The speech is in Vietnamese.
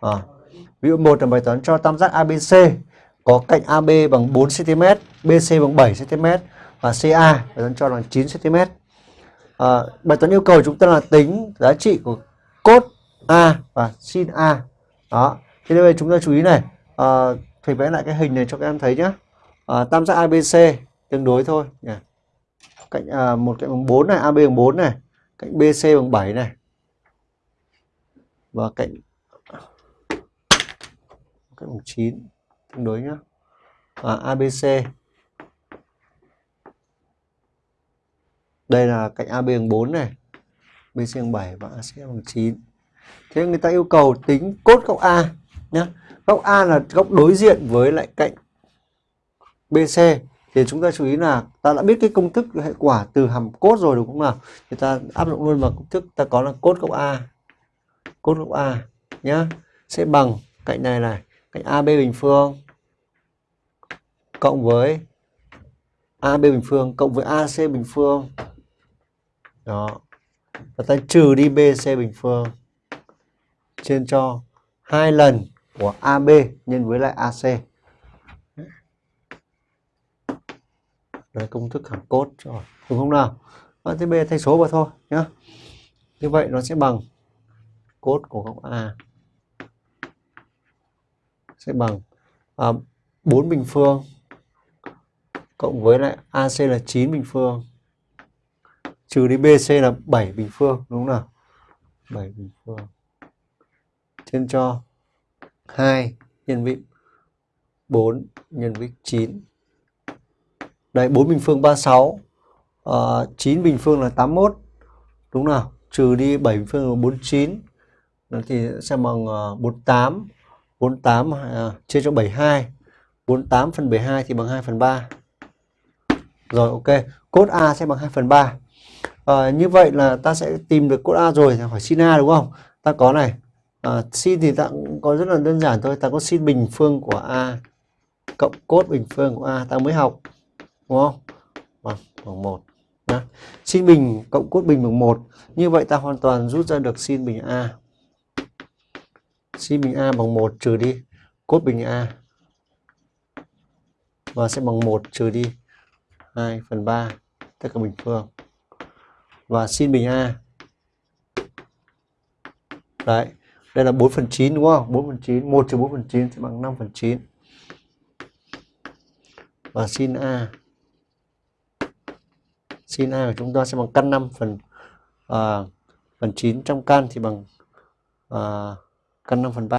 À. Ví dụ một là bài toán cho tam giác ABC có cạnh AB bằng 4 cm, BC bằng 7 cm và CA bài toán cho là 9 cm. À, bài toán yêu cầu chúng ta là tính giá trị của cốt A và sin A. Đó. Thế nên chúng ta chú ý này, à, thầy vẽ lại cái hình này cho các em thấy nhé. À, ờ, tam giác ABC tương đối thôi nhỉ. Cạnh à, một cạnh bằng 4 này, AB bằng 4 này, cạnh BC bằng 7 này. Và cạnh cạnh bằng 9 tương đối nhá. À, ABC Đây là cạnh AB bằng 4 này, BC bằng 7 và AC bằng 9. Thế người ta yêu cầu tính cốt góc A nhé. Góc A là góc đối diện với lại cạnh BC thì chúng ta chú ý là ta đã biết cái công thức hệ quả từ hàm cốt rồi đúng không nào? Thì ta áp dụng luôn vào công thức ta có là cốt góc A. Cốt góc A nhá sẽ bằng cạnh này này, AB bình phương cộng với AB bình phương cộng với AC bình phương. Đó. Và ta trừ đi BC bình phương trên cho hai lần của AB nhân với lại AC. Đấy, công thức hàm cốt rồi. Đúng không nào? Và thế B thay số vào thôi nhá. Như vậy nó sẽ bằng cốt của góc A sẽ bằng à, 4 bình phương cộng với lại AC là 9 bình phương trừ đi BC là 7 bình phương đúng không nào? 7 bình phương. Trên cho 2 nhân vị 4 nhân với 9 đây 4 bình phương 36 à, 9 bình phương là 81 đúng nào? Trừ đi 7 bình phương là 49 thì sẽ bằng à, uh, 48 48 uh, à, chia cho 72 48 phần 72 thì bằng 2 phần 3 rồi ok. Cốt A sẽ bằng 2 phần 3 à, ờ, như vậy là ta sẽ tìm được cốt A rồi hỏi sin A đúng không? Ta có này. Ờ, à, sin thì ta cũng có rất là đơn giản thôi. Ta có sin bình phương của A cộng cốt bình phương của A ta mới học đúng không? Ờ, bằng bằng 1 nhá. Sin bình cộng cốt bình bằng 1 như vậy ta hoàn toàn rút ra được sin bình A sin bình A bằng 1 trừ đi. Cốt bình A. Và sẽ bằng 1 trừ đi. 2 phần 3 tất cả bình phương. Và sin bình A. Đấy đây là 4 phần 9 đúng không? 4 phần 9 1 trừ 4 phần 9 sẽ bằng 5 phần 9 và sin A. Sin A của chúng ta sẽ bằng căn 5 phần à, phần 9 trong căn thì bằng à, căn 5 phần 3